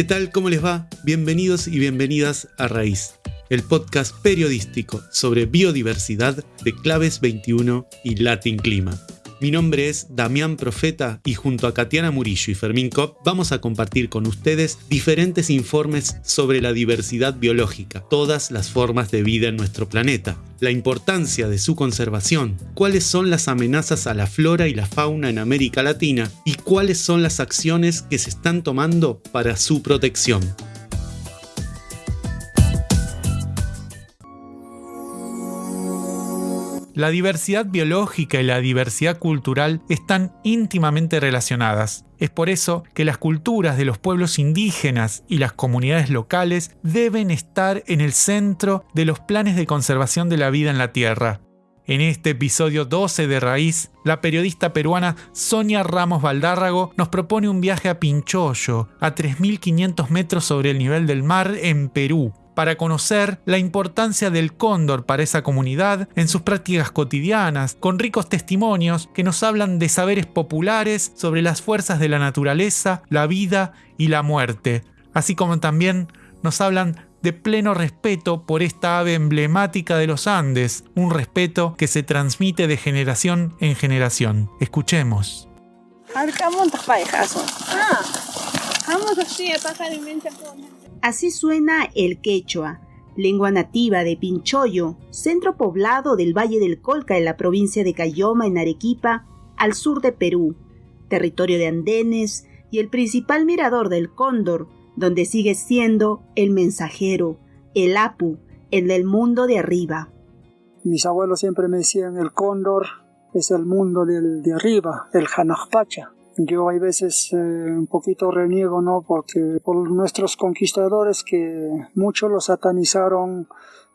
¿Qué tal? ¿Cómo les va? Bienvenidos y bienvenidas a Raíz, el podcast periodístico sobre biodiversidad de Claves 21 y Latin Clima. Mi nombre es Damián Profeta y junto a Katiana Murillo y Fermín Kopp vamos a compartir con ustedes diferentes informes sobre la diversidad biológica, todas las formas de vida en nuestro planeta, la importancia de su conservación, cuáles son las amenazas a la flora y la fauna en América Latina y cuáles son las acciones que se están tomando para su protección. La diversidad biológica y la diversidad cultural están íntimamente relacionadas. Es por eso que las culturas de los pueblos indígenas y las comunidades locales deben estar en el centro de los planes de conservación de la vida en la Tierra. En este episodio 12 de Raíz, la periodista peruana Sonia Ramos Valdárrago nos propone un viaje a Pinchoyo, a 3.500 metros sobre el nivel del mar en Perú, para conocer la importancia del cóndor para esa comunidad en sus prácticas cotidianas, con ricos testimonios que nos hablan de saberes populares sobre las fuerzas de la naturaleza, la vida y la muerte, así como también nos hablan de pleno respeto por esta ave emblemática de los Andes, un respeto que se transmite de generación en generación. Escuchemos. Así suena el quechua, lengua nativa de Pinchoyo, centro poblado del Valle del Colca en la provincia de Cayoma en Arequipa, al sur de Perú, territorio de andenes y el principal mirador del cóndor, donde sigue siendo el mensajero, el apu, el del mundo de arriba. Mis abuelos siempre me decían el cóndor es el mundo del, de arriba, el Hanajpacha. Yo hay veces eh, un poquito reniego, ¿no? Porque por nuestros conquistadores que mucho lo satanizaron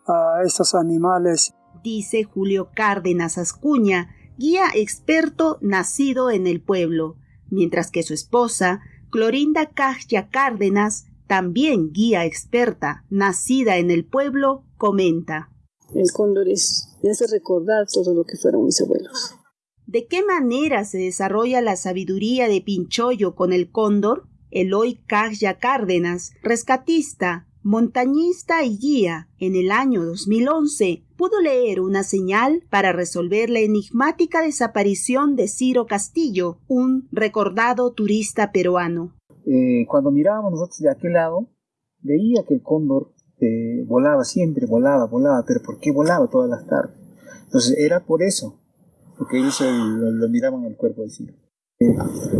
a estos animales. Dice Julio Cárdenas Ascuña, guía experto nacido en el pueblo, mientras que su esposa, Clorinda Cajya Cárdenas, también guía experta, nacida en el pueblo, comenta. El cóndor es, hace recordar todo lo que fueron mis abuelos. ¿De qué manera se desarrolla la sabiduría de Pinchoyo con el cóndor? Eloy Cajya Cárdenas, rescatista, montañista y guía, en el año 2011 pudo leer una señal para resolver la enigmática desaparición de Ciro Castillo, un recordado turista peruano. Eh, cuando mirábamos nosotros de aquel lado, veía que el cóndor eh, volaba siempre, volaba, volaba, pero ¿por qué volaba todas las tardes? Entonces era por eso, porque ellos lo, miraban el cuerpo de Ciro. Eh,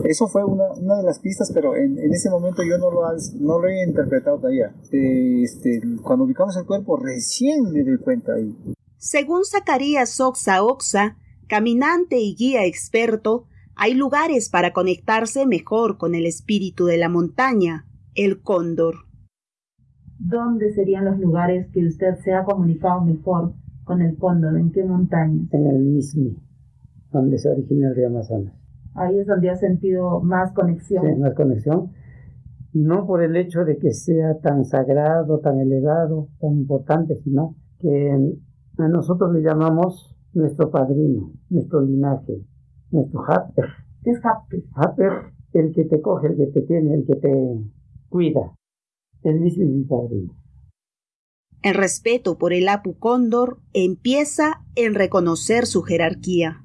eso fue una, una, de las pistas, pero en, en, ese momento yo no lo, no lo he interpretado todavía. Eh, este, cuando ubicamos el cuerpo, recién me doy cuenta ahí. Según Zacarías Oxa Oxa, caminante y guía experto, hay lugares para conectarse mejor con el espíritu de la montaña, el cóndor. ¿Dónde serían los lugares que usted se ha comunicado mejor con el cóndor? ¿En qué montaña? En el Mismi donde se origina el río Amazonas. Ahí es donde ha sentido más conexión. Sí, más conexión. No por el hecho de que sea tan sagrado, tan elevado, tan importante, sino que a nosotros le llamamos nuestro padrino, nuestro linaje, nuestro Happer. ¿Qué es Happer? Happer, el que te coge, el que te tiene, el que te cuida. El mismo es mi padrino. El respeto por el Apu Cóndor empieza en reconocer su jerarquía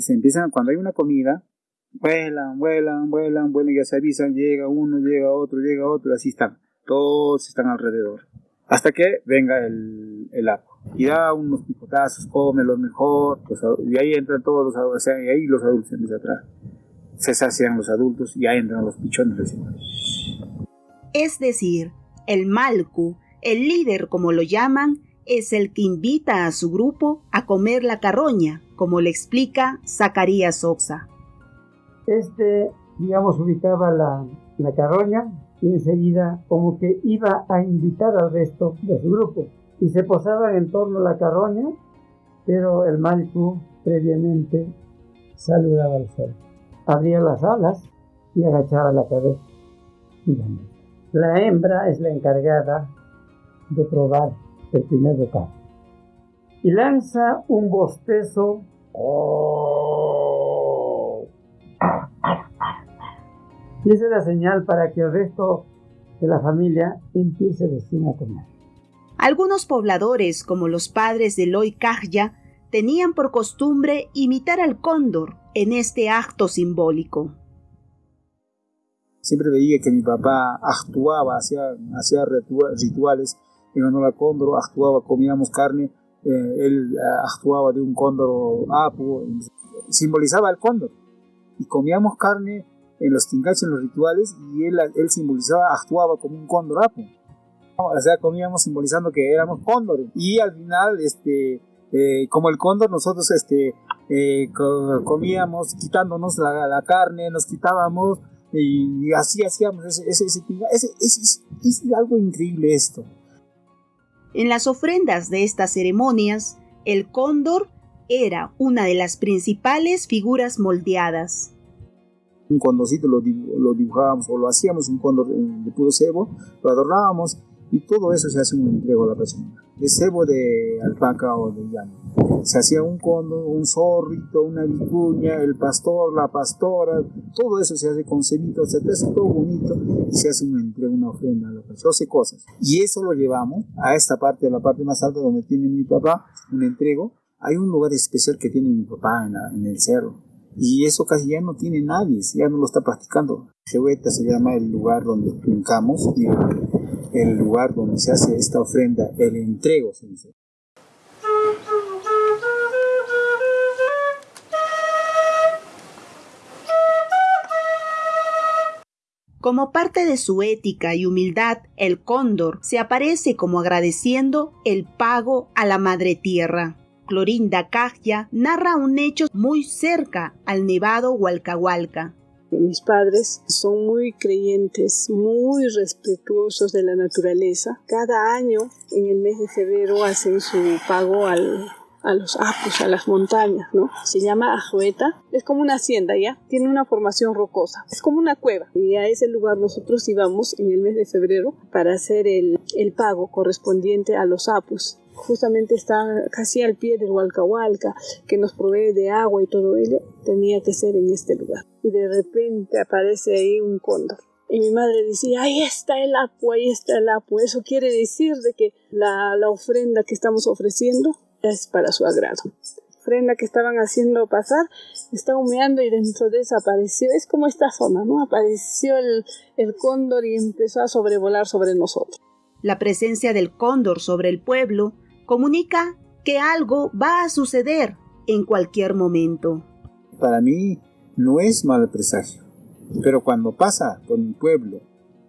se empiezan, cuando hay una comida, vuelan, vuelan, vuelan, vuelan, ya se avisan, llega uno, llega otro, llega otro, así están, todos están alrededor, hasta que venga el, el y da unos picotazos, come lo mejor, pues, y ahí entran todos los adultos, y ahí los adultos empiezan atrás, se sacian los adultos y ahí entran los pichones recién. Es decir, el Malku, el líder como lo llaman, es el que invita a su grupo a comer la carroña, como le explica Zacarías Oxa. Este, digamos, ubicaba la, la carroña y enseguida como que iba a invitar al resto de su grupo. Y se posaban en torno a la carroña, pero el Malcu previamente saludaba al sol. Abría las alas y agachaba la cabeza. La hembra es la encargada de probar el primer bocado. Y lanza un bostezo. Y esa es la señal para que el resto que la familia empiece recién a comer. Algunos pobladores, como los padres de Loy Kahya, tenían por costumbre imitar al cóndor en este acto simbólico. Siempre veía que mi papá actuaba, hacía, hacía rituales en honor al cóndor, actuaba, comíamos carne, él eh, actuaba de un cóndor apu, simbolizaba el cóndor. Y comíamos carne en los tingaches, en los rituales, y él, él simbolizaba, actuaba como un cóndor apu. O sea, comíamos simbolizando que éramos cóndores. Y al final, este, eh, como el cóndor, nosotros este, eh, comíamos quitándonos la, carne, nos quitábamos y, así hacíamos ese, ese, es algo increíble esto. En las ofrendas de estas ceremonias, el cóndor era una de las principales figuras moldeadas. Un condorcito lo, dibujábamos o lo hacíamos un cóndor de puro cebo, lo adornábamos y todo eso se hace un entrego a la persona. De cebo de alpaca o de llano. Se hacía un cóndor, un zorrito, una vicuña, el pastor, la pastora, todo eso se hace con cebitos, se hace todo bonito se hace un entrego, una ofrenda la persona. 12 cosas. Y eso lo llevamos a esta parte, a la parte más alta donde tiene mi papá, un entrego. Hay un lugar especial que tiene mi papá en, el cerro. Y eso casi ya no tiene nadie, ya no lo está practicando. Jehueta se llama el lugar donde brincamos y el lugar donde se hace esta ofrenda, el entrego, se dice. Como parte de su ética y humildad, el cóndor se aparece como agradeciendo el pago a la madre tierra. Clorinda Cajia narra un hecho muy cerca al nevado Hualcahualca, mis padres son muy creyentes, muy respetuosos de la naturaleza. Cada año, en el mes de febrero, hacen su pago al, a los apus, a las montañas, ¿no? Se llama Ajueta, es como una hacienda, ¿ya? Tiene una formación rocosa, es como una cueva. Y a ese lugar nosotros íbamos en el mes de febrero para hacer el, pago correspondiente a los apus justamente está casi al pie del Hualcahualca, que nos provee de agua y todo ello, tenía que ser en este lugar. Y de repente aparece ahí un cóndor. Y mi madre decía, ahí está el apu, ahí está el apu. Eso quiere decir de que la ofrenda que estamos ofreciendo es para su agrado. La ofrenda que estaban haciendo pasar está humeando y dentro de eso apareció, es como esta zona, ¿no? Apareció el, el cóndor y empezó a sobrevolar sobre nosotros. La presencia del cóndor sobre el pueblo comunica que algo va a suceder en cualquier momento. Para mí no es mal presagio, pero cuando pasa por un pueblo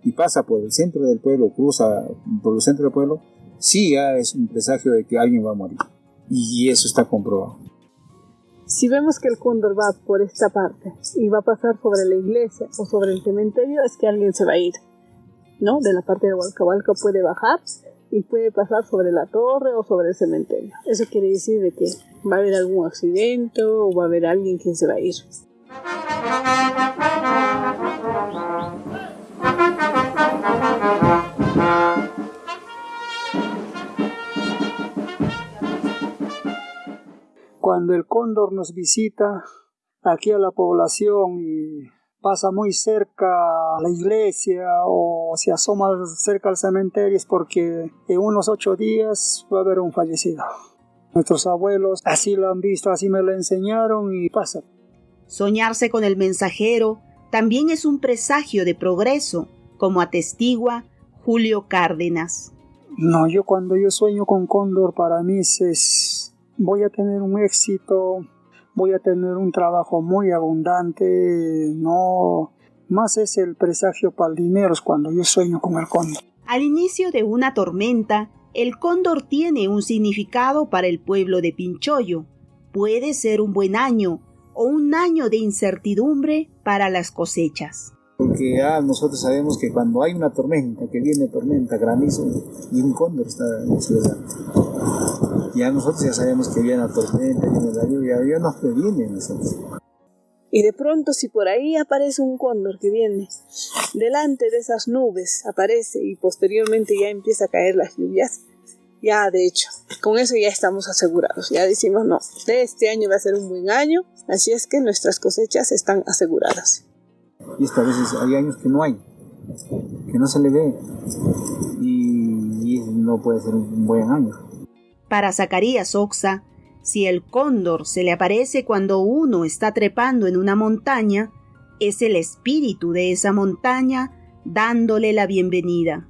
y pasa por el centro del pueblo, cruza por el centro del pueblo, sí ya es un presagio de que alguien va a morir. Y eso está comprobado. Si vemos que el cóndor va por esta parte y va a pasar sobre la iglesia o sobre el cementerio, es que alguien se va a ir. ¿No? De la parte de Hualcahualca puede bajar y puede pasar sobre la torre o sobre el cementerio. Eso quiere decir de que va a haber algún accidente o va a haber alguien quien se va a ir. Cóndor nos visita aquí a la población y pasa muy cerca a la iglesia o se asoma cerca al cementerio es porque en unos ocho días va a haber un fallecido. Nuestros abuelos así lo han visto, así me lo enseñaron y pasa. Soñarse con el mensajero también es un presagio de progreso, como atestigua Julio Cárdenas. No, yo cuando yo sueño con Cóndor para mí es voy a tener un éxito, voy a tener un trabajo muy abundante, no más es el presagio para el dinero cuando yo sueño con el cóndor. Al inicio de una tormenta, el cóndor tiene un significado para el pueblo de Pinchoyo. Puede ser un buen año o un año de incertidumbre para las cosechas. Porque ya nosotros sabemos que cuando hay una tormenta, que viene tormenta, granizo, y un cóndor está en la ciudad ya nosotros ya sabemos que viene la tormenta, viene la lluvia, ya nos previene nosotros. Y de pronto si por ahí aparece un cóndor que viene delante de esas nubes, aparece y posteriormente ya empieza a caer las lluvias, ya de hecho, con eso ya estamos asegurados. Ya decimos, no, este año va a ser un buen año, así es que nuestras cosechas están aseguradas. Y esta vez hay años que no hay. que no se le ve y, no puede ser un buen año. Para Zacarías Oxa, si el cóndor se le aparece cuando uno está trepando en una montaña, es el espíritu de esa montaña dándole la bienvenida.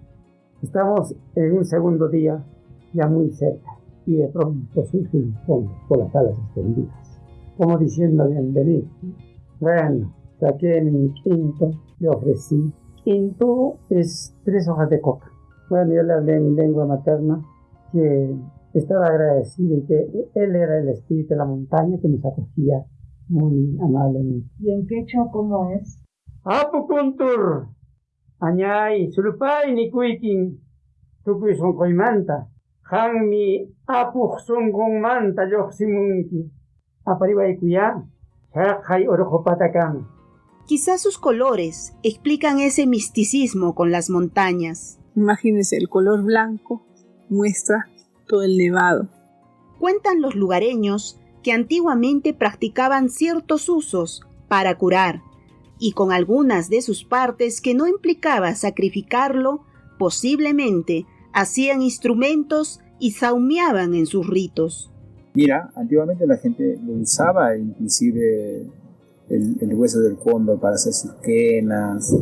Estamos en un segundo día ya muy cerca y de pronto surge un cóndor por las alas extendidas, como diciendo bienvenido. Bueno, saqué mi quinto, le ofrecí. Quinto es tres hojas de coca. Bueno, yo le hablé en mi lengua materna que estaba agradecido y que él era el espíritu de la montaña que nos acogía muy amablemente. ¿Y en quechua cómo es? Apukuntur, añay, sulupay ni kuikin, tukuy son koimanta, hanmi apuj son manta yoximunki, apariway kuya, hay orojo patacán. Quizás sus colores explican ese misticismo con las montañas. Imagínese, el color blanco muestra todo el nevado. Cuentan los lugareños que antiguamente practicaban ciertos usos para curar, y con algunas de sus partes que no implicaba sacrificarlo, posiblemente hacían instrumentos y saumeaban en sus ritos. Mira, antiguamente la gente lo usaba, inclusive el, hueso del cóndor para hacer sus quenas.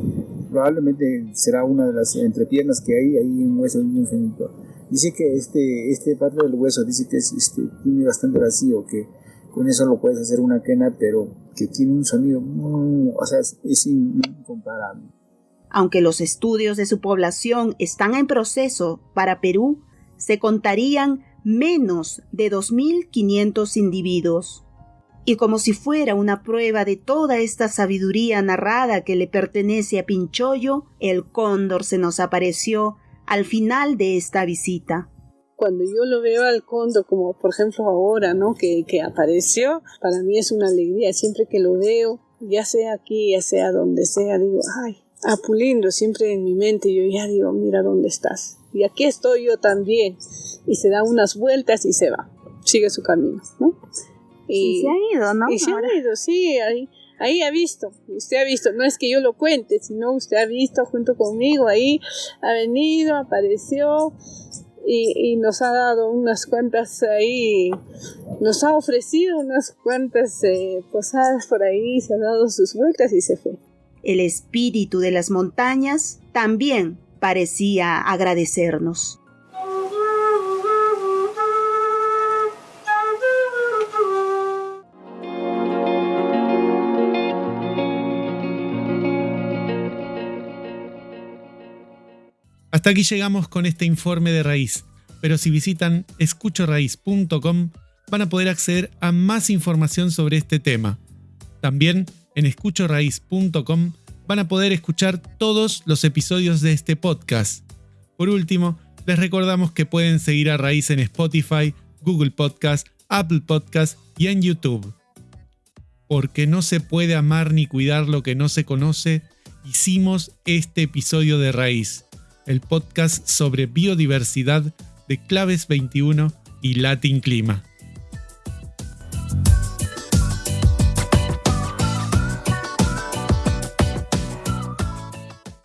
Probablemente será una de las entrepiernas que hay, hay un hueso infinito. Dice que este, este parte del hueso dice que este, tiene bastante vacío, que con eso lo puedes hacer una quena, pero que tiene un sonido, o sea, es, incomparable. Aunque los estudios de su población están en proceso para Perú, se contarían menos de 2.500 individuos. Y como si fuera una prueba de toda esta sabiduría narrada que le pertenece a Pinchoyo, el cóndor se nos apareció al final de esta visita. Cuando yo lo veo al cóndor, como por ejemplo ahora, ¿no? Que, que apareció, para mí es una alegría. Siempre que lo veo, ya sea aquí, ya sea donde sea, digo, ay, Apulindo, siempre en mi mente yo ya digo, mira dónde estás. Y aquí estoy yo también. Y se da unas vueltas y se va. Sigue su camino, ¿no? Y, se ha ido, ¿no? Y se ha ido, sí. Ahí, ahí ha visto, usted ha visto, no es que yo lo cuente, sino usted ha visto junto conmigo, ahí ha venido, apareció y, nos ha dado unas cuantas ahí, nos ha ofrecido unas cuantas eh, posadas por ahí, se ha dado sus vueltas y se fue. El espíritu de las montañas también parecía agradecernos. Hasta aquí llegamos con este informe de raíz, pero si visitan escuchoraíz.com van a poder acceder a más información sobre este tema. También en escuchoraíz.com van a poder escuchar todos los episodios de este podcast. Por último, les recordamos que pueden seguir a Raíz en Spotify, Google Podcast, Apple Podcast y en YouTube. Porque no se puede amar ni cuidar lo que no se conoce, hicimos este episodio de Raíz el podcast sobre biodiversidad de Claves 21 y Latin Clima.